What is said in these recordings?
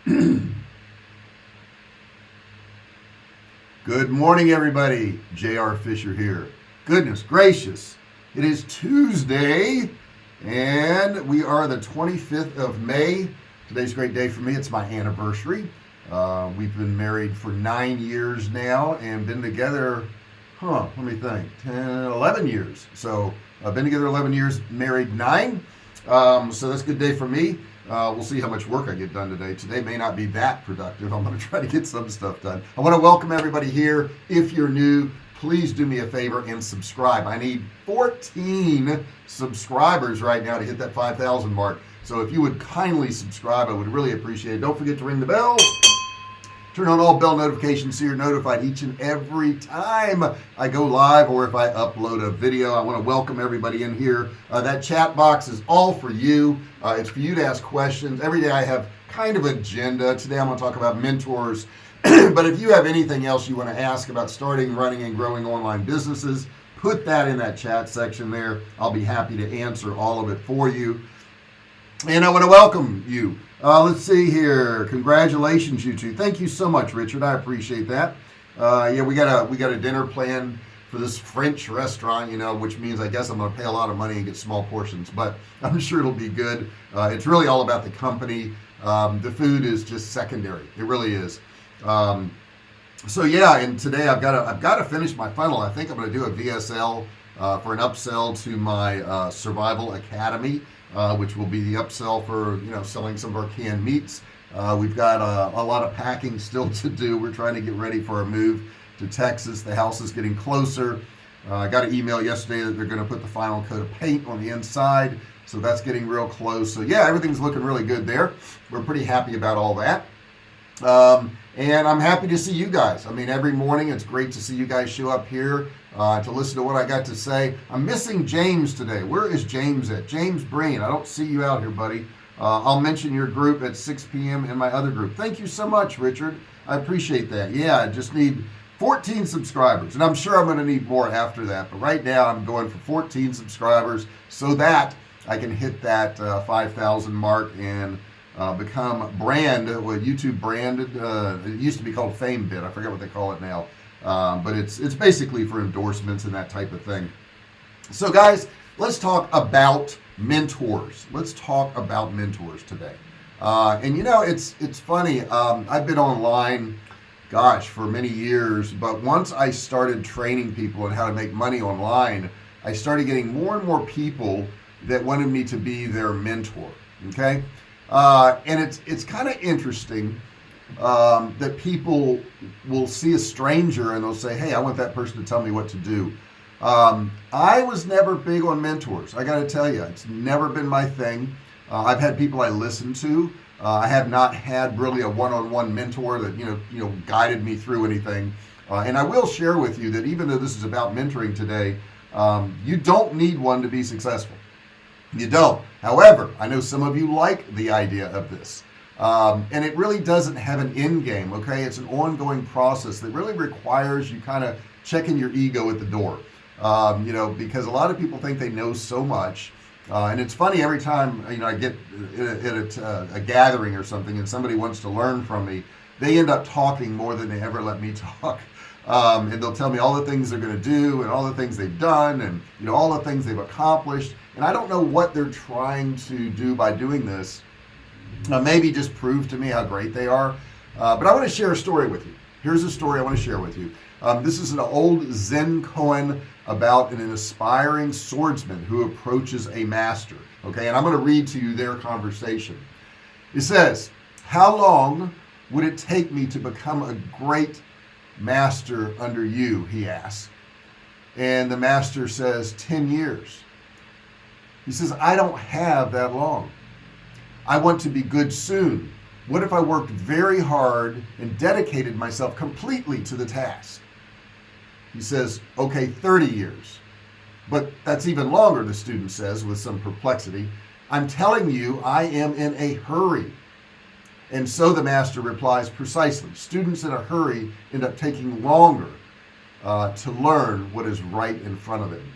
Good morning, everybody. J.R. Fisher here. Goodness gracious. It is Tuesday, and we are the 25th of May. Today's a great day for me. It's my anniversary. Uh, we've been married for nine years now and been together, huh, let me think, 10, 11 years. So I've been together 11 years, married nine. Um, so that's a good day for me. Uh, we'll see how much work I get done today. Today may not be that productive. I'm going to try to get some stuff done. I want to welcome everybody here. If you're new, please do me a favor and subscribe. I need 14 subscribers right now to hit that 5,000 mark. So if you would kindly subscribe, I would really appreciate it. Don't forget to ring the bell turn on all bell notifications so you're notified each and every time I go live or if I upload a video. I want to welcome everybody in here. Uh, that chat box is all for you. Uh, it's for you to ask questions. Every day I have kind of agenda. Today I'm going to talk about mentors. But if you have anything else you want to ask about starting running and growing online businesses put that in that chat section there. I'll be happy to answer all of it for you. And I want to welcome you uh, let's see here. Congratulations you two. Thank you so much Richard. I appreciate that. Uh, yeah we got a we got a dinner planned for this French restaurant you know which means I guess I'm gonna pay a lot of money and get small portions but I'm sure it'll be good. Uh, it's really all about the company. Um, the food is just secondary. It really is. Um, so yeah and today I've got to I've got to finish my funnel. I think I'm gonna do a VSL uh, for an upsell to my uh, survival academy uh, which will be the upsell for you know selling some of our canned meats. Uh, we've got a, a, lot of packing still to do. We're trying to get ready for a move to Texas. The house is getting closer. Uh, I got an email yesterday that they're going to put the final coat of paint on the inside so that's getting real close. So yeah everything's looking really good there. We're pretty happy about all that um, and I'm happy to see you guys. I mean every morning it's great to see you guys show up here uh, to listen to what I got to say. I'm missing James today. Where is James at? James Breen I don't see you out here buddy. Uh, I'll mention your group at 6 p.m. in my other group. Thank you so much Richard. I appreciate that. Yeah I just need 14 subscribers and I'm sure I'm gonna need more after that but right now I'm going for 14 subscribers so that I can hit that uh, 5,000 mark and uh, become brand what YouTube branded uh, it used to be called FameBit I forget what they call it now. Um, but it's it's basically for endorsements and that type of thing. So guys let's talk about mentors. Let's talk about mentors today. Uh, and you know it's it's funny um, I've been online gosh for many years but once I started training people on how to make money online I started getting more and more people that wanted me to be their mentor okay uh, and it's it's kind of interesting um, that people will see a stranger and they'll say hey I want that person to tell me what to do. Um, I was never big on mentors I got to tell you it's never been my thing. Uh, I've had people I listen to uh, I have not had really a one-on-one -on -one mentor that you know you know guided me through anything. Uh, and I will share with you that even though this is about mentoring today um, you don't need one to be successful you don't. However I know some of you like the idea of this. Um, and it really doesn't have an end game okay? It's an ongoing process that really requires you kind of checking your ego at the door. Um, you know because a lot of people think they know so much uh, and it's funny every time you know I get at a, uh, a, gathering or something and somebody wants to learn from me they end up talking more than they ever let me talk. Um, and they'll tell me all the things they're going to do and all the things they've done and you know all the things they've accomplished and I don't know what they're trying to do by doing this. Uh, maybe just prove to me how great they are. Uh, but I want to share a story with you. Here's a story I want to share with you. Um, this is an old Zen koan about an aspiring swordsman who approaches a master okay? And I'm going to read to you their conversation. It says how long would it take me to become a great master under you? he asks. And the master says 10 years he says I don't have that long. I want to be good soon. What if I worked very hard and dedicated myself completely to the task? He says okay 30 years. But that's even longer the student says with some perplexity. I'm telling you I am in a hurry. And so the master replies precisely. Students in a hurry end up taking longer uh, to learn what is right in front of them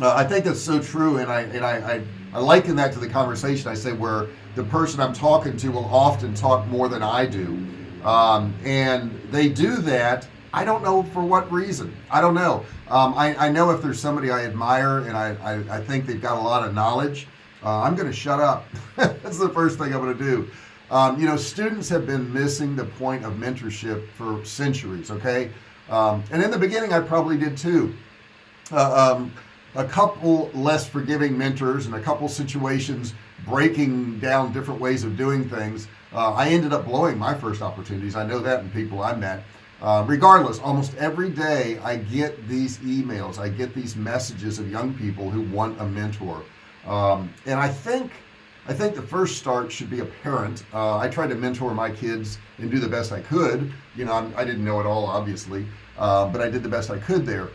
uh, I think that's so true and I and I, I, I liken that to the conversation I say where the person I'm talking to will often talk more than I do um, and they do that I don't know for what reason. I don't know. Um, I, I, know if there's somebody I admire and I, I, I think they've got a lot of knowledge uh, I'm gonna shut up. That's the first thing I'm gonna do. Um, you know students have been missing the point of mentorship for centuries okay? Um, and in the beginning I probably did too. Uh, um, a couple less forgiving mentors and a couple situations breaking down different ways of doing things uh, I ended up blowing my first opportunities. I know that in people I met. Uh, regardless almost every day I get these emails I get these messages of young people who want a mentor. Um, and I think I think the first start should be a parent uh, I tried to mentor my kids and do the best I could. You know I'm, I did not know it all obviously uh, but I did the best I could there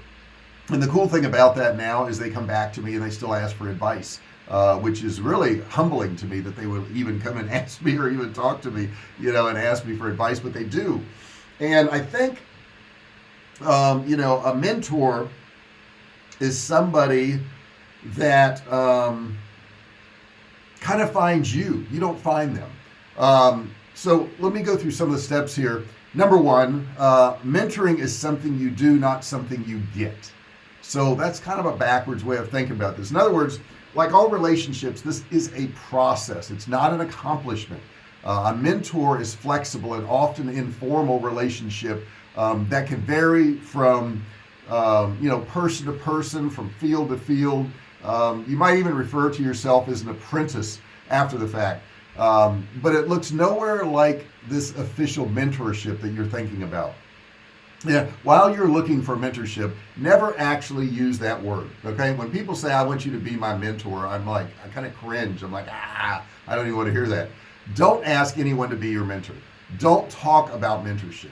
and the cool thing about that now is they come back to me and they still ask for advice uh, which is really humbling to me that they would even come and ask me or even talk to me you know and ask me for advice but they do. And I think um, you know a mentor is somebody that um, kind of finds you. You don't find them. Um, so let me go through some of the steps here. Number one uh, mentoring is something you do not something you get so that's kind of a backwards way of thinking about this. In other words like all relationships this is a process. It's not an accomplishment. Uh, a mentor is flexible and often informal relationship um, that can vary from um, you know person to person from field to field. Um, you might even refer to yourself as an apprentice after the fact. Um, but it looks nowhere like this official mentorship that you're thinking about yeah while you're looking for mentorship never actually use that word okay? When people say I want you to be my mentor I'm like I kind of cringe. I'm like ah I don't even want to hear that. Don't ask anyone to be your mentor. Don't talk about mentorships.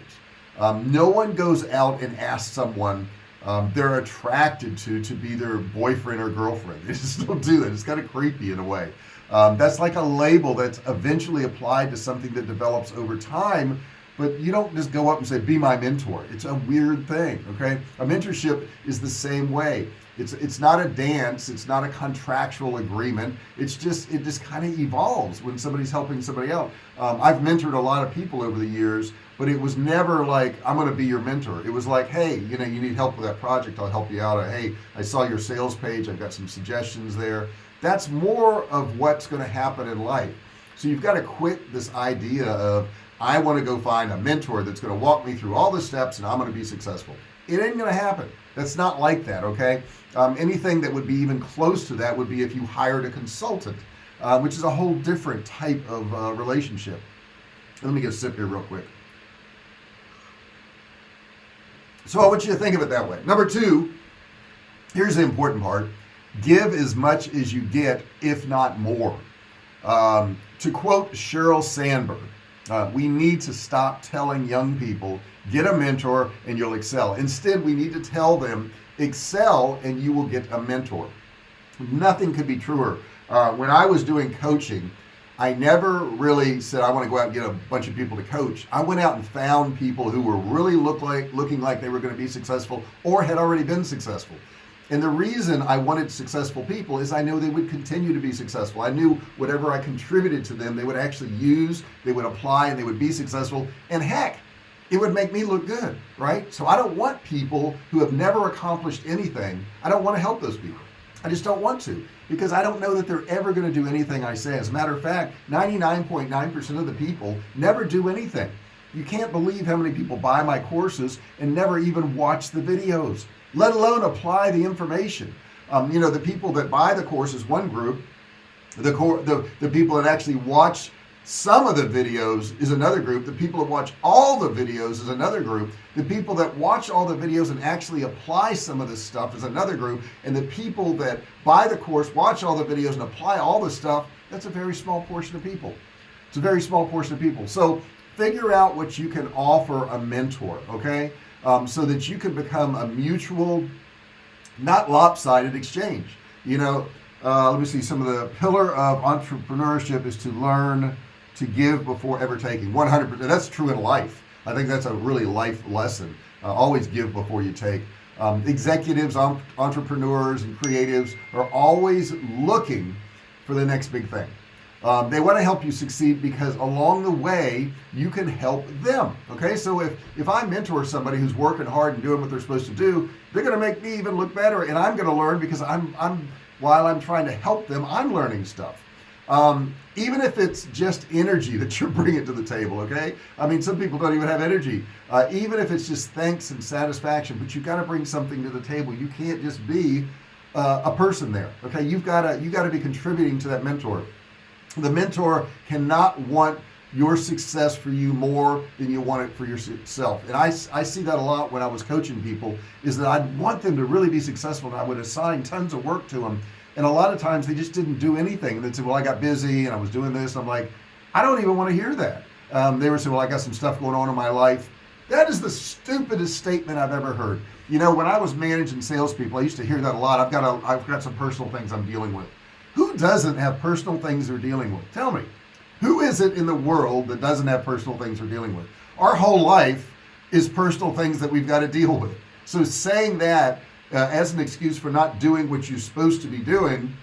Um, no one goes out and asks someone um, they're attracted to to be their boyfriend or girlfriend. They just don't do that. It's kind of creepy in a way. Um, that's like a label that's eventually applied to something that develops over time but you don't just go up and say be my mentor. It's a weird thing okay? A mentorship is the same way. It's it's not a dance. It's not a contractual agreement. It's just it just kind of evolves when somebody's helping somebody out. Um, I've mentored a lot of people over the years but it was never like I'm gonna be your mentor. It was like hey you know you need help with that project. I'll help you out. Or, hey I saw your sales page. I've got some suggestions there. That's more of what's going to happen in life. So you've got to quit this idea of I want to go find a mentor that's going to walk me through all the steps and I'm going to be successful. It ain't gonna happen. That's not like that okay? Um, anything that would be even close to that would be if you hired a consultant uh, which is a whole different type of uh, relationship. Let me get a sip here real quick. So I want you to think of it that way. Number two here's the important part. Give as much as you get if not more. Um, to quote Sheryl Sandberg uh, we need to stop telling young people get a mentor and you'll excel. Instead we need to tell them excel and you will get a mentor. Nothing could be truer. Uh, when I was doing coaching I never really said I want to go out and get a bunch of people to coach. I went out and found people who were really look like looking like they were going to be successful or had already been successful and the reason I wanted successful people is I know they would continue to be successful. I knew whatever I contributed to them they would actually use they would apply and they would be successful. And heck it would make me look good right? So I don't want people who have never accomplished anything I don't want to help those people. I just don't want to because I don't know that they're ever going to do anything I say. As a matter of fact 99.9 percent of the people never do anything. You can't believe how many people buy my courses and never even watch the videos let alone apply the information. Um, you know the people that buy the course is one group. The core the, the people that actually watch some of the videos is another group. The people that watch all the videos is another group. The people that watch all the videos and actually apply some of this stuff is another group. And the people that buy the course watch all the videos and apply all the stuff that's a very small portion of people. It's a very small portion of people. So figure out what you can offer a mentor okay um, so that you can become a mutual not lopsided exchange. You know uh, let me see some of the pillar of entrepreneurship is to learn to give before ever taking. 100 percent that's true in life. I think that's a really life lesson. Uh, always give before you take. Um, executives entrepreneurs and creatives are always looking for the next big thing um, they want to help you succeed because along the way you can help them okay? So if if I mentor somebody who's working hard and doing what they're supposed to do they're gonna make me even look better and I'm gonna learn because I'm I'm while I'm trying to help them I'm learning stuff. Um, even if it's just energy that you're bringing to the table okay? I mean some people don't even have energy. Uh, even if it's just thanks and satisfaction but you've got to bring something to the table. You can't just be uh, a person there okay? You've got to you got to be contributing to that mentor the mentor cannot want your success for you more than you want it for yourself and I, I see that a lot when I was coaching people is that I want them to really be successful and I would assign tons of work to them and a lot of times they just didn't do anything. And they said well I got busy and I was doing this. I'm like I don't even want to hear that. Um, they were saying well I got some stuff going on in my life. That is the stupidest statement I've ever heard. You know when I was managing salespeople I used to hear that a lot. I've got a I've got some personal things I'm dealing with who doesn't have personal things they're dealing with? Tell me who is it in the world that doesn't have personal things they're dealing with? Our whole life is personal things that we've got to deal with. So saying that uh, as an excuse for not doing what you're supposed to be doing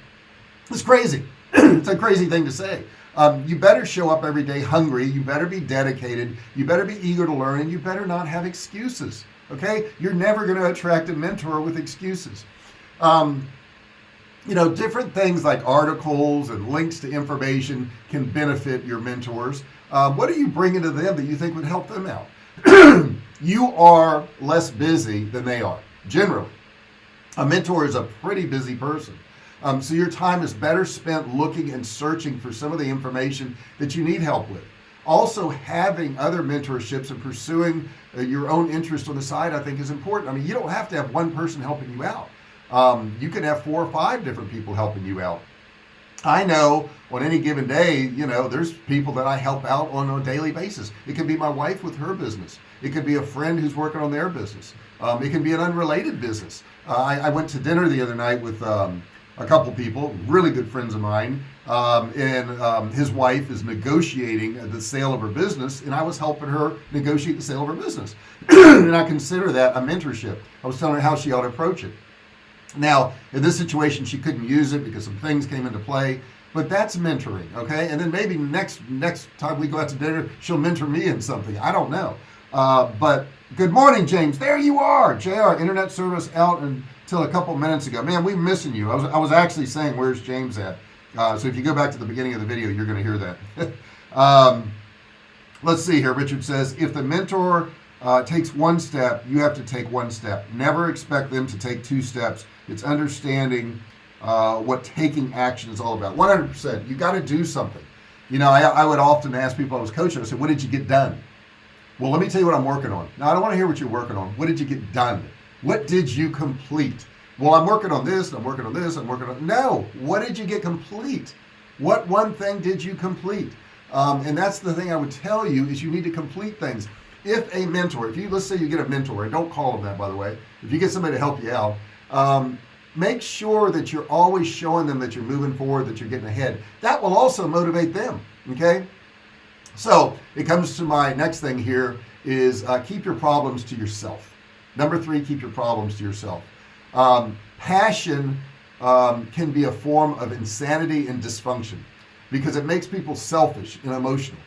is crazy. It's a crazy thing to say. Um, you better show up every day hungry. You better be dedicated. You better be eager to learn and you better not have excuses okay? You're never going to attract a mentor with excuses. Um, you know different things like articles and links to information can benefit your mentors. Um, what are you bringing to them that you think would help them out? You are less busy than they are generally. A mentor is a pretty busy person. Um, so your time is better spent looking and searching for some of the information that you need help with. Also having other mentorships and pursuing uh, your own interest on the side I think is important. I mean you don't have to have one person helping you out um, you can have four or five different people helping you out. I know on any given day you know there's people that I help out on a daily basis. It could be my wife with her business. It could be a friend who's working on their business. Um, it can be an unrelated business. Uh, I, I, went to dinner the other night with um, a couple people really good friends of mine. Um, and um, his wife is negotiating the sale of her business and I was helping her negotiate the sale of her business. And I consider that a mentorship. I was telling her how she ought to approach it now in this situation she couldn't use it because some things came into play but that's mentoring okay? And then maybe next next time we go out to dinner she'll mentor me in something. I don't know. Uh, but good morning James. There you are JR internet service out until a couple minutes ago. Man we're missing you. I was, I was actually saying where's James at? Uh, so if you go back to the beginning of the video you're gonna hear that. Um, let's see here. Richard says if the mentor uh, takes one step. You have to take one step. Never expect them to take two steps. It's understanding uh, what taking action is all about. 100% you got to do something. You know I, I, would often ask people I was coaching I said what did you get done? Well let me tell you what I'm working on. Now I don't want to hear what you're working on. What did you get done? What did you complete? Well I'm working on this I'm working on this I'm working on no. What did you get complete? What one thing did you complete? Um, and that's the thing I would tell you is you need to complete things if a mentor if you let's say you get a mentor and don't call them that by the way if you get somebody to help you out um, make sure that you're always showing them that you're moving forward that you're getting ahead. That will also motivate them okay? So it comes to my next thing here is uh, keep your problems to yourself. Number three keep your problems to yourself. Um, passion um, can be a form of insanity and dysfunction because it makes people selfish and emotional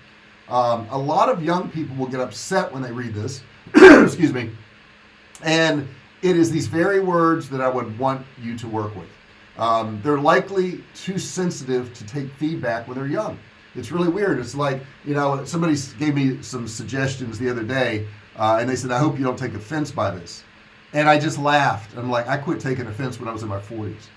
um, a lot of young people will get upset when they read this. Excuse me. And it is these very words that I would want you to work with. Um, they're likely too sensitive to take feedback when they're young. It's really weird. It's like you know somebody gave me some suggestions the other day uh, and they said I hope you don't take offense by this. And I just laughed. I'm like I quit taking offense when I was in my 40s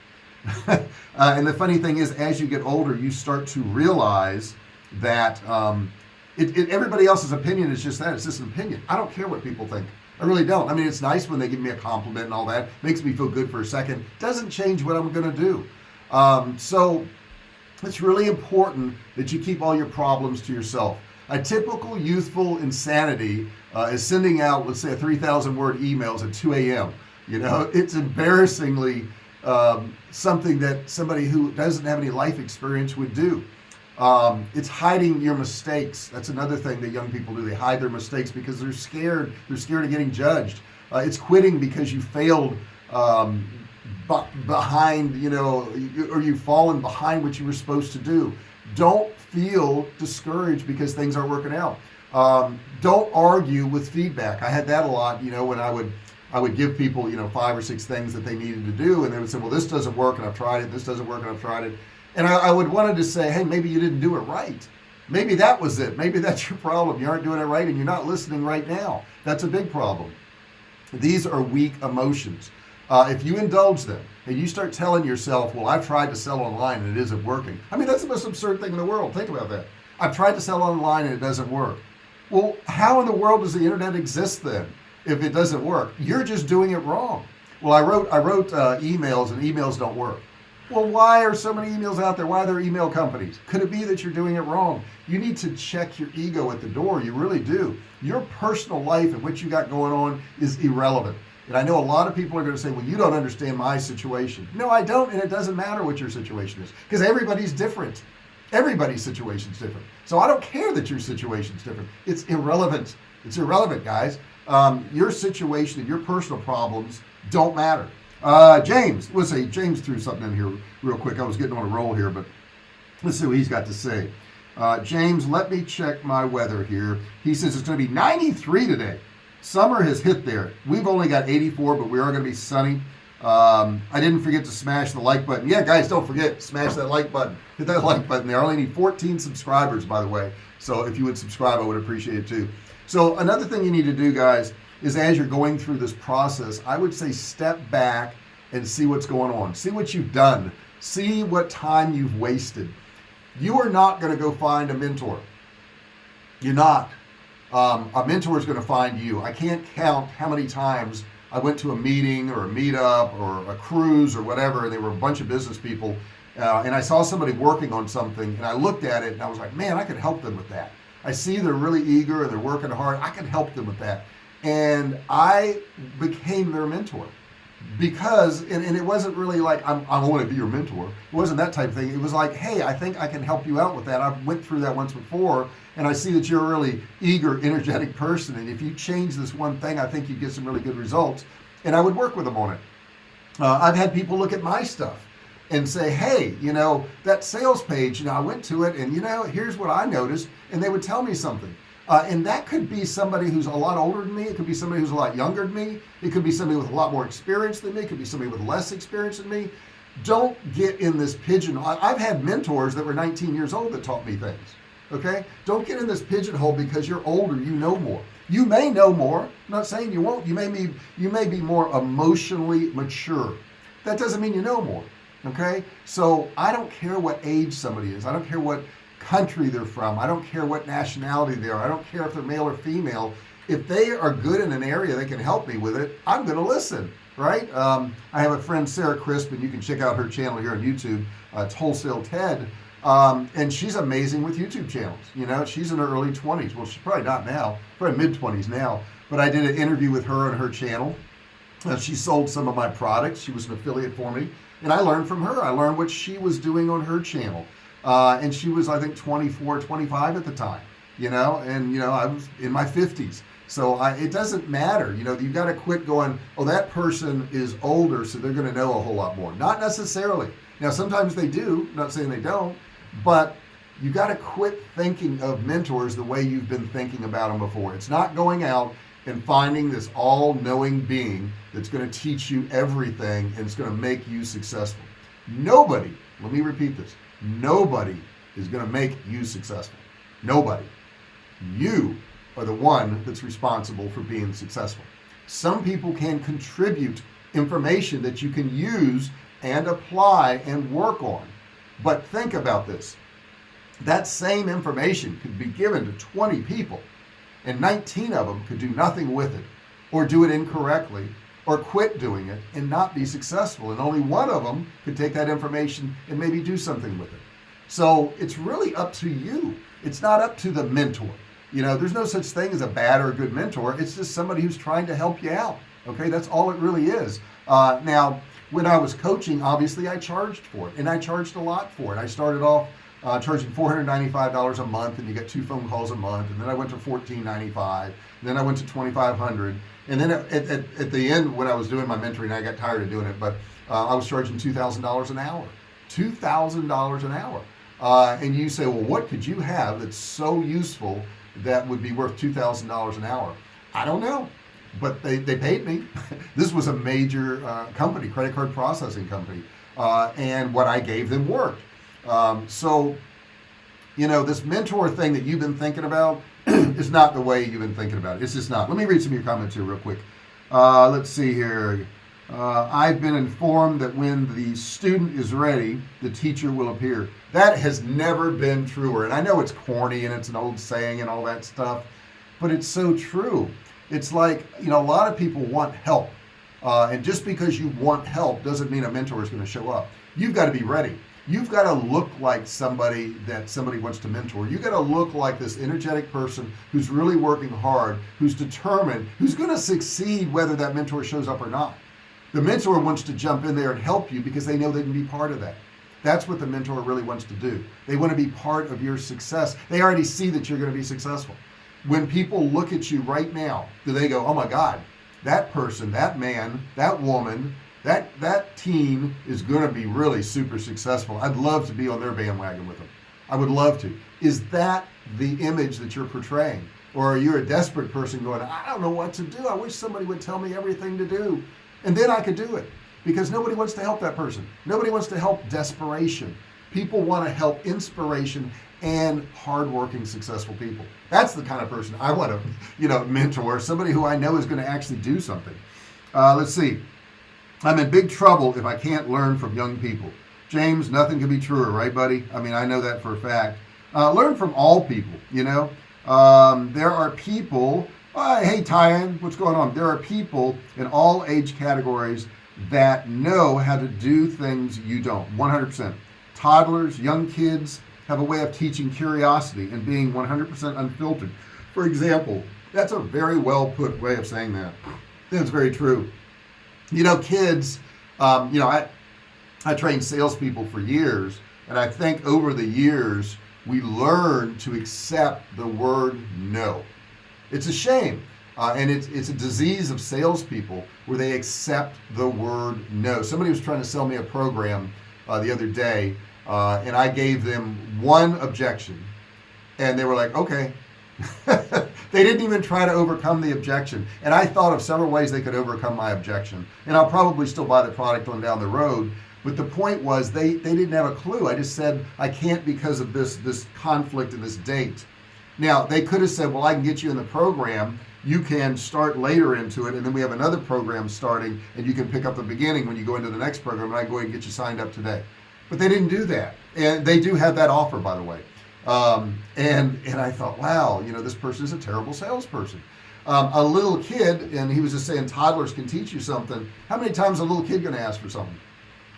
uh, and the funny thing is as you get older you start to realize that um, it, it, everybody else's opinion is just that it's just an opinion. I don't care what people think. I really don't. I mean it's nice when they give me a compliment and all that. Makes me feel good for a second. Doesn't change what I'm gonna do. Um, so it's really important that you keep all your problems to yourself. A typical youthful insanity uh, is sending out let's say a 3,000 word emails at 2 a.m. you know it's embarrassingly um, something that somebody who doesn't have any life experience would do um, it's hiding your mistakes. That's another thing that young people do. They hide their mistakes because they're scared. They're scared of getting judged. Uh, it's quitting because you failed um, behind you know or you've fallen behind what you were supposed to do. Don't feel discouraged because things aren't working out. Um, don't argue with feedback. I had that a lot you know when I would I would give people you know five or six things that they needed to do and they would say well this doesn't work and I've tried it. This doesn't work and I've tried it and I, I would wanted to say hey maybe you didn't do it right. Maybe that was it. Maybe that's your problem. You aren't doing it right and you're not listening right now. That's a big problem. These are weak emotions. Uh, if you indulge them and you start telling yourself well I've tried to sell online and it isn't working. I mean that's the most absurd thing in the world. Think about that. I've tried to sell online and it doesn't work. Well how in the world does the internet exist then if it doesn't work? You're just doing it wrong. Well I wrote I wrote uh, emails and emails don't work well why are so many emails out there? Why are there email companies? Could it be that you're doing it wrong? You need to check your ego at the door. You really do. Your personal life and what you got going on is irrelevant. And I know a lot of people are going to say well you don't understand my situation. No I don't and it doesn't matter what your situation is because everybody's different. Everybody's situation is different. So I don't care that your situation is different. It's irrelevant. It's irrelevant guys. Um, your situation and your personal problems don't matter uh, James let's see James threw something in here real quick. I was getting on a roll here but let's see what he's got to say. Uh, James let me check my weather here. He says it's going to be 93 today. Summer has hit there. We've only got 84 but we are going to be sunny. Um, I didn't forget to smash the like button. Yeah guys don't forget smash that like button. Hit that like button there. I only need 14 subscribers by the way. So if you would subscribe I would appreciate it too. So another thing you need to do guys is as you're going through this process I would say step back and see what's going on. See what you've done. See what time you've wasted. You are not going to go find a mentor. You're not. Um, a mentor is going to find you. I can't count how many times I went to a meeting or a meetup or a cruise or whatever and they were a bunch of business people uh, and I saw somebody working on something and I looked at it and I was like man I could help them with that. I see they're really eager and they're working hard. I can help them with that and I became their mentor because and, and it wasn't really like I'm, I want to be your mentor. It wasn't that type of thing. It was like hey I think I can help you out with that. I went through that once before and I see that you're a really eager energetic person and if you change this one thing I think you get some really good results. And I would work with them on it. Uh, I've had people look at my stuff and say hey you know that sales page you know I went to it and you know here's what I noticed and they would tell me something uh, and that could be somebody who's a lot older than me. It could be somebody who's a lot younger than me. It could be somebody with a lot more experience than me. It could be somebody with less experience than me. Don't get in this pigeon I've had mentors that were 19 years old that taught me things okay? Don't get in this pigeonhole because you're older. You know more. You may know more. I'm not saying you won't. You may be you may be more emotionally mature. That doesn't mean you know more okay? So I don't care what age somebody is. I don't care what country they're from. I don't care what nationality they are. I don't care if they're male or female. If they are good in an area they can help me with it I'm gonna listen right? Um, I have a friend Sarah Crisp and you can check out her channel here on YouTube uh, it's Wholesale Ted. Um, and she's amazing with YouTube channels you know? She's in her early 20s well she's probably not now probably mid 20s now. But I did an interview with her on her channel. Uh, she sold some of my products. She was an affiliate for me. And I learned from her. I learned what she was doing on her channel uh, and she was I think 24 25 at the time you know? And you know I was in my 50s so I, it doesn't matter you know you've got to quit going oh that person is older so they're going to know a whole lot more. Not necessarily. Now sometimes they do not saying they don't but you got to quit thinking of mentors the way you've been thinking about them before. It's not going out and finding this all-knowing being that's going to teach you everything and it's going to make you successful. Nobody let me repeat this nobody is going to make you successful. Nobody. You are the one that's responsible for being successful. Some people can contribute information that you can use and apply and work on. But think about this. That same information could be given to 20 people and 19 of them could do nothing with it or do it incorrectly or quit doing it and not be successful. And only one of them could take that information and maybe do something with it. So it's really up to you. It's not up to the mentor. You know there's no such thing as a bad or a good mentor. It's just somebody who's trying to help you out. Okay? That's all it really is. Uh, now when I was coaching obviously I charged for it and I charged a lot for it. I started off uh, charging $495 a month and you get two phone calls a month and then I went to $14.95 then I went to 2,500 and then at, at, at the end when I was doing my mentoring I got tired of doing it but uh, I was charging $2,000 an hour $2,000 an hour. Uh, and you say well what could you have that's so useful that would be worth $2,000 an hour? I don't know but they, they paid me. This was a major uh, company credit card processing company uh, and what I gave them worked. Um, so you know this mentor thing that you've been thinking about is not the way you've been thinking about it. It's just not. Let me read some of your comments here real quick. Uh, let's see here. Uh, I've been informed that when the student is ready the teacher will appear. That has never been truer. And I know it's corny and it's an old saying and all that stuff but it's so true. It's like you know a lot of people want help. Uh, and just because you want help doesn't mean a mentor is going to show up. You've got to be ready you've got to look like somebody that somebody wants to mentor. You got to look like this energetic person who's really working hard who's determined who's going to succeed whether that mentor shows up or not. The mentor wants to jump in there and help you because they know they can be part of that. That's what the mentor really wants to do. They want to be part of your success. They already see that you're going to be successful. When people look at you right now do they go oh my god that person that man that woman that that team is going to be really super successful. I'd love to be on their bandwagon with them. I would love to. Is that the image that you're portraying? Or are you a desperate person going I don't know what to do. I wish somebody would tell me everything to do. And then I could do it. Because nobody wants to help that person. Nobody wants to help desperation. People want to help inspiration and hardworking successful people. That's the kind of person I want to you know mentor. Somebody who I know is going to actually do something. Uh, let's see I'm in big trouble if I can't learn from young people. James nothing can be truer right buddy? I mean I know that for a fact. Uh, learn from all people you know? Um, there are people uh, hey Tyan what's going on? There are people in all age categories that know how to do things you don't 100% toddlers young kids have a way of teaching curiosity and being 100% unfiltered. For example that's a very well put way of saying that. That's very true you know kids um, you know I I trained salespeople for years and I think over the years we learn to accept the word no. It's a shame uh, and it's it's a disease of salespeople where they accept the word no. Somebody was trying to sell me a program uh, the other day uh, and I gave them one objection and they were like okay they didn't even try to overcome the objection. And I thought of several ways they could overcome my objection. And I'll probably still buy the product on down the road. But the point was they they didn't have a clue. I just said I can't because of this this conflict and this date. Now they could have said well I can get you in the program. You can start later into it and then we have another program starting and you can pick up the beginning when you go into the next program and I go and get you signed up today. But they didn't do that. And they do have that offer by the way um, and and I thought wow you know this person is a terrible salesperson. Um, a little kid and he was just saying toddlers can teach you something. How many times a little kid gonna ask for something?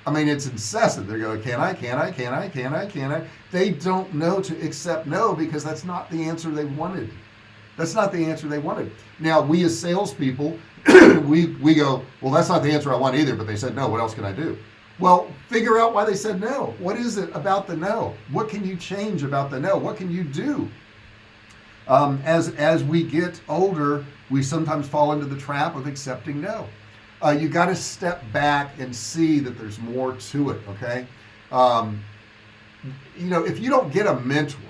I mean it's incessant. They're going can I can I can I can I can I? They don't know to accept no because that's not the answer they wanted. That's not the answer they wanted. Now we as salespeople we we go well that's not the answer I want either but they said no what else can I do well figure out why they said no. What is it about the no? What can you change about the no? What can you do? Um, as as we get older we sometimes fall into the trap of accepting no. Uh, you got to step back and see that there's more to it okay? Um, you know if you don't get a mentor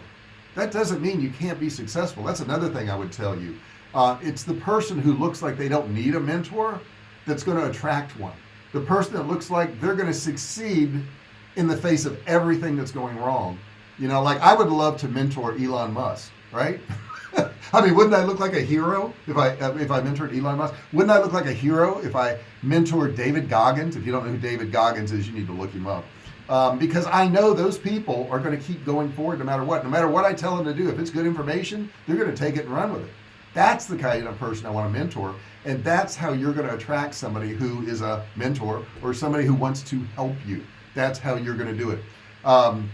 that doesn't mean you can't be successful. That's another thing I would tell you. Uh, it's the person who looks like they don't need a mentor that's going to attract one the person that looks like they're going to succeed in the face of everything that's going wrong. You know like I would love to mentor Elon Musk right? I mean wouldn't I look like a hero if I if I mentored Elon Musk? Wouldn't I look like a hero if I mentored David Goggins? If you don't know who David Goggins is you need to look him up. Um, because I know those people are going to keep going forward no matter what. No matter what I tell them to do if it's good information they're going to take it and run with it. That's the kind of person I want to mentor and that's how you're going to attract somebody who is a mentor or somebody who wants to help you. That's how you're going to do it. Um,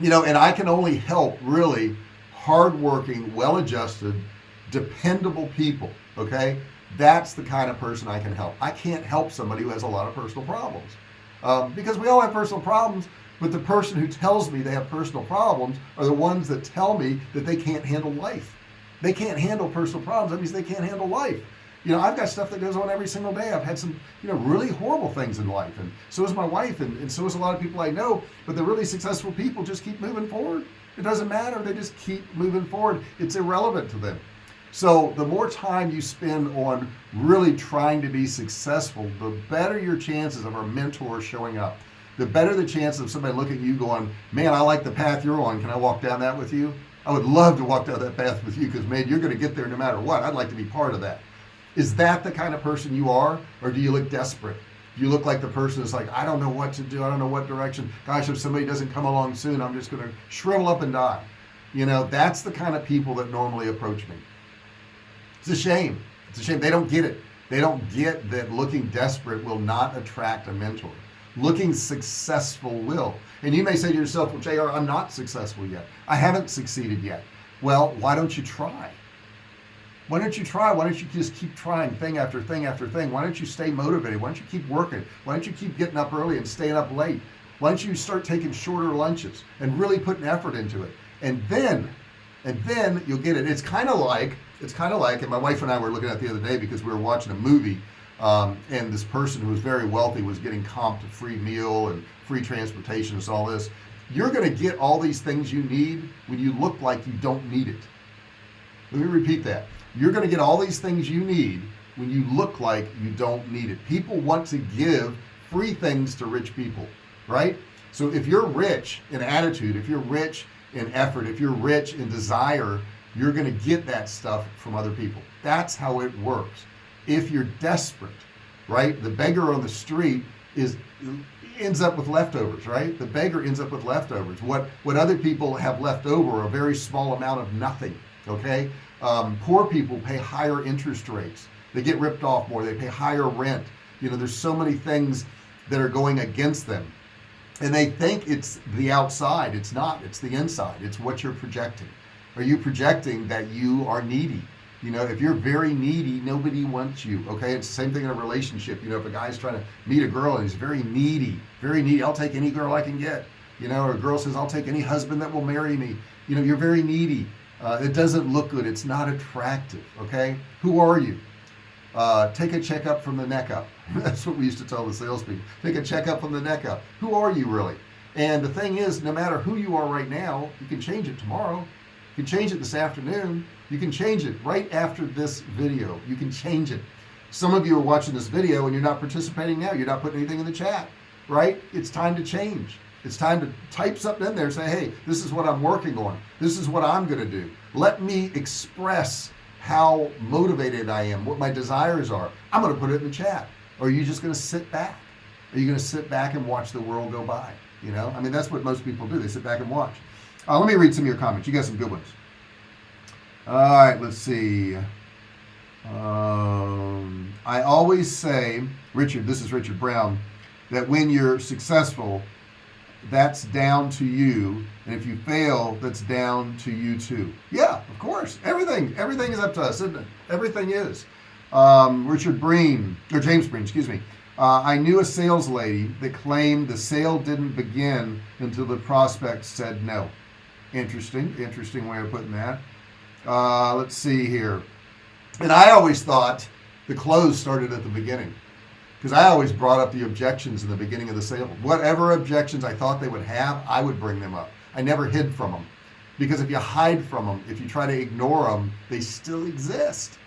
you know and I can only help really hardworking well-adjusted dependable people okay? That's the kind of person I can help. I can't help somebody who has a lot of personal problems um, because we all have personal problems but the person who tells me they have personal problems are the ones that tell me that they can't handle life. They can't handle personal problems that means they can't handle life you know I've got stuff that goes on every single day. I've had some you know really horrible things in life and so is my wife and, and so is a lot of people I know but the really successful people. Just keep moving forward. It doesn't matter. They just keep moving forward. It's irrelevant to them. So the more time you spend on really trying to be successful the better your chances of our mentor showing up. The better the chance of somebody looking at you going man I like the path you're on. Can I walk down that with you? I would love to walk down that path with you because man you're gonna get there no matter what. I'd like to be part of that is that the kind of person you are or do you look desperate? You look like the person is like I don't know what to do. I don't know what direction. Gosh if somebody doesn't come along soon I'm just gonna shrivel up and die. You know that's the kind of people that normally approach me. It's a shame. It's a shame. They don't get it. They don't get that looking desperate will not attract a mentor. Looking successful will. And you may say to yourself well JR I'm not successful yet. I haven't succeeded yet. Well why don't you try why don't you try? Why don't you just keep trying thing after thing after thing? Why don't you stay motivated? Why don't you keep working? Why don't you keep getting up early and staying up late? Why don't you start taking shorter lunches and really putting effort into it? And then and then you'll get it. It's kind of like it's kind of like and my wife and I were looking at the other day because we were watching a movie um, and this person who was very wealthy was getting comped a free meal and free transportation and all this. You're going to get all these things you need when you look like you don't need it. Let me repeat that you're going to get all these things you need when you look like you don't need it. People want to give free things to rich people right? So if you're rich in attitude if you're rich in effort if you're rich in desire you're going to get that stuff from other people. That's how it works. If you're desperate right the beggar on the street is ends up with leftovers right? The beggar ends up with leftovers. What what other people have left over a very small amount of nothing okay um, poor people pay higher interest rates. They get ripped off more. They pay higher rent. You know there's so many things that are going against them. And they think it's the outside. It's not. It's the inside. It's what you're projecting. Are you projecting that you are needy? You know if you're very needy nobody wants you okay? It's the same thing in a relationship. You know if a guy's trying to meet a girl and he's very needy very needy I'll take any girl I can get. You know or a girl says I'll take any husband that will marry me. You know you're very needy uh, it doesn't look good. It's not attractive okay? Who are you? Uh, take a checkup from the neck up. That's what we used to tell the salespeople. Take a checkup from the neck up. Who are you really? And the thing is no matter who you are right now you can change it tomorrow. You can change it this afternoon. You can change it right after this video. You can change it. Some of you are watching this video and you're not participating now. You're not putting anything in the chat right? It's time to change it's time to type something in there and say hey this is what I'm working on. This is what I'm gonna do. Let me express how motivated I am what my desires are. I'm gonna put it in the chat. Or are you just gonna sit back? Are you gonna sit back and watch the world go by you know? I mean that's what most people do. They sit back and watch. Uh, let me read some of your comments. You got some good ones. All right let's see. Um, I always say Richard this is Richard Brown that when you're successful that's down to you and if you fail that's down to you too. Yeah of course. Everything everything is up to us isn't it? Everything is. Um, Richard Breen or James Breen excuse me. Uh, I knew a sales lady that claimed the sale didn't begin until the prospect said no. Interesting interesting way of putting that. Uh, let's see here. And I always thought the close started at the beginning because I always brought up the objections in the beginning of the sale. Whatever objections I thought they would have I would bring them up. I never hid from them because if you hide from them if you try to ignore them they still exist.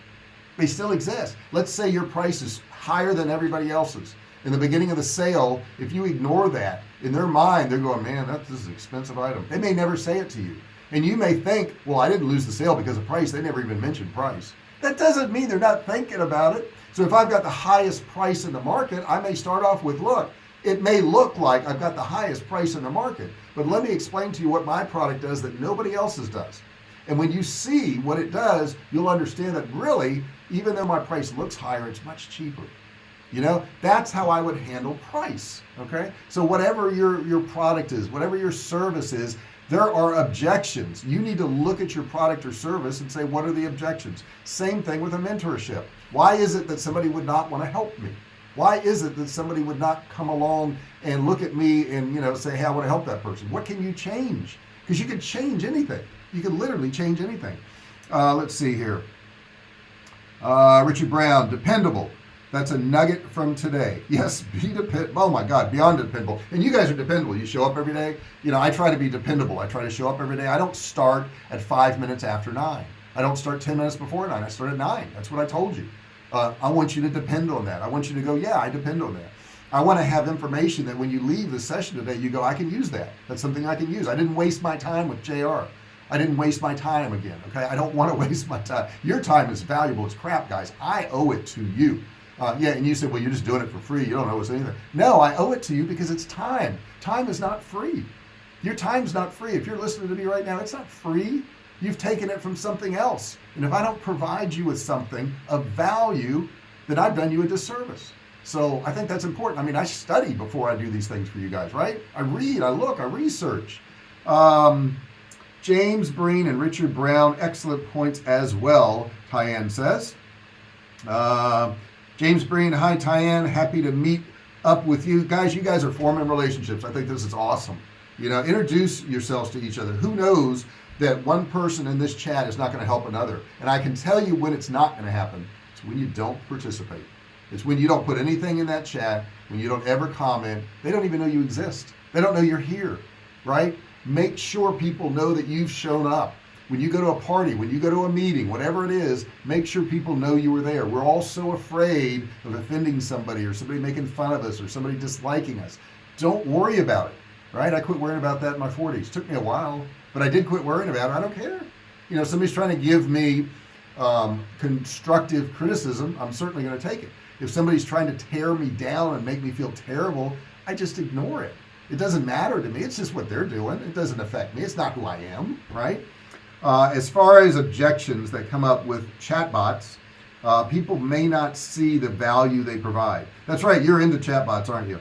They still exist. Let's say your price is higher than everybody else's. In the beginning of the sale if you ignore that in their mind they're going man that's this is an expensive item. They may never say it to you. And you may think well I didn't lose the sale because of price. They never even mentioned price. That doesn't mean they're not thinking about it so if I've got the highest price in the market I may start off with look it may look like I've got the highest price in the market but let me explain to you what my product does that nobody else's does. And when you see what it does you'll understand that really even though my price looks higher it's much cheaper. You know that's how I would handle price okay? So whatever your your product is whatever your service is there are objections. You need to look at your product or service and say what are the objections? Same thing with a mentorship. Why is it that somebody would not want to help me? Why is it that somebody would not come along and look at me and you know say hey I want to help that person? What can you change? Because you can change anything. You can literally change anything. Uh, let's see here. Uh, Richard Brown dependable that's a nugget from today. Yes be dependable oh my god beyond dependable. And you guys are dependable. You show up every day. You know I try to be dependable. I try to show up every day. I don't start at five minutes after nine. I don't start 10 minutes before nine. I start at nine. That's what I told you. Uh, I want you to depend on that. I want you to go yeah I depend on that. I want to have information that when you leave the session today you go I can use that. That's something I can use. I didn't waste my time with JR I didn't waste my time again okay? I don't want to waste my time your time is valuable it's crap guys. I owe it to you uh, yeah and you said well you're just doing it for free. You don't owe us anything. No I owe it to you because it's time. Time is not free. Your time's not free. If you're listening to me right now it's not free. You've taken it from something else. And if I don't provide you with something of value then I've done you a disservice. So I think that's important. I mean I study before I do these things for you guys right? I read I look I research. Um, James Breen and Richard Brown excellent points as well Tyann says. Uh, James Breen hi Tyann. Happy to meet up with you. Guys you guys are forming relationships. I think this is awesome. You know introduce yourselves to each other. Who knows that one person in this chat is not going to help another? And I can tell you when it's not going to happen. It's when you don't participate. It's when you don't put anything in that chat when you don't ever comment. They don't even know you exist. They don't know you're here right? Make sure people know that you've shown up when you go to a party when you go to a meeting whatever it is make sure people know you were there. We're all so afraid of offending somebody or somebody making fun of us or somebody disliking us. Don't worry about it right? I quit worrying about that in my 40s took me a while but I did quit worrying about it. I don't care. You know somebody's trying to give me um, constructive criticism I'm certainly going to take it. If somebody's trying to tear me down and make me feel terrible I just ignore it. It doesn't matter to me. It's just what they're doing. It doesn't affect me. It's not who I am right uh, as far as objections that come up with chatbots uh, people may not see the value they provide. That's right you're into chatbots aren't you?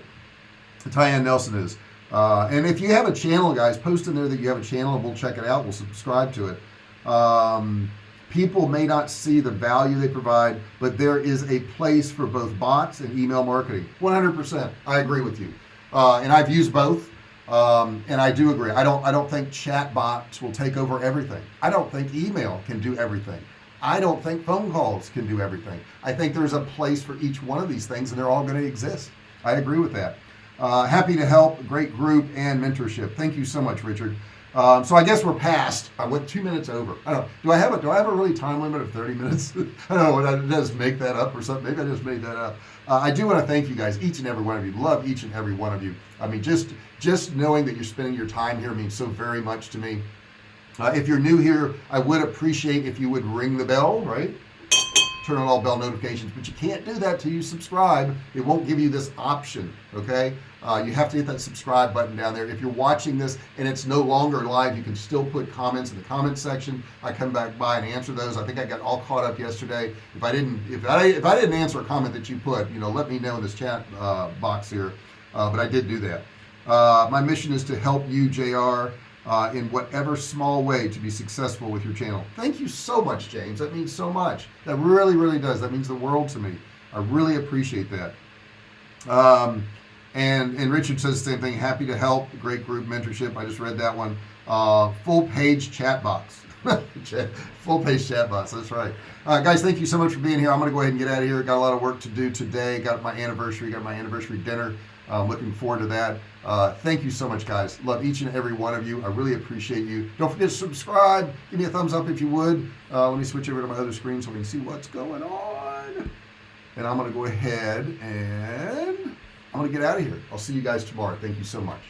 Tyann Nelson is. Uh, and if you have a channel guys post in there that you have a channel and we'll check it out we'll subscribe to it. Um, people may not see the value they provide but there is a place for both bots and email marketing. 100% I agree with you. Uh, and I've used both um, and I do agree. I don't I don't think chat bots will take over everything. I don't think email can do everything. I don't think phone calls can do everything. I think there's a place for each one of these things and they're all going to exist. I agree with that. Uh, happy to help. Great group and mentorship. Thank you so much Richard. Um, so I guess we're past I went two minutes over? I don't do I have a do I have a really time limit of 30 minutes? I don't know what I just make that up or something? Maybe I just made that up uh, I do want to thank you guys each and every one of you. Love each and every one of you. I mean just just knowing that you're spending your time here means so very much to me. Uh, if you're new here I would appreciate if you would ring the bell right turn on all bell notifications but you can't do that till you subscribe. It won't give you this option okay? Uh, you have to hit that subscribe button down there. If you're watching this and it's no longer live you can still put comments in the comment section. I come back by and answer those. I think I got all caught up yesterday. If I didn't if I if I didn't answer a comment that you put you know let me know in this chat uh, box here. Uh, but I did do that. Uh, my mission is to help you JR uh, in whatever small way to be successful with your channel. Thank you so much James. That means so much. That really really does. That means the world to me. I really appreciate that. Um, and and Richard says the same thing. Happy to help. Great group mentorship. I just read that one. Uh, full page chat box. Full page chat box. That's right. Uh, guys thank you so much for being here. I'm gonna go ahead and get out of here. Got a lot of work to do today. Got my anniversary got my anniversary dinner uh, looking forward to that. Uh, thank you so much guys. Love each and every one of you. I really appreciate you. Don't forget to subscribe. Give me a thumbs up if you would. Uh, let me switch over to my other screen so we can see what's going on. And I'm gonna go ahead and I'm gonna get out of here. I'll see you guys tomorrow. Thank you so much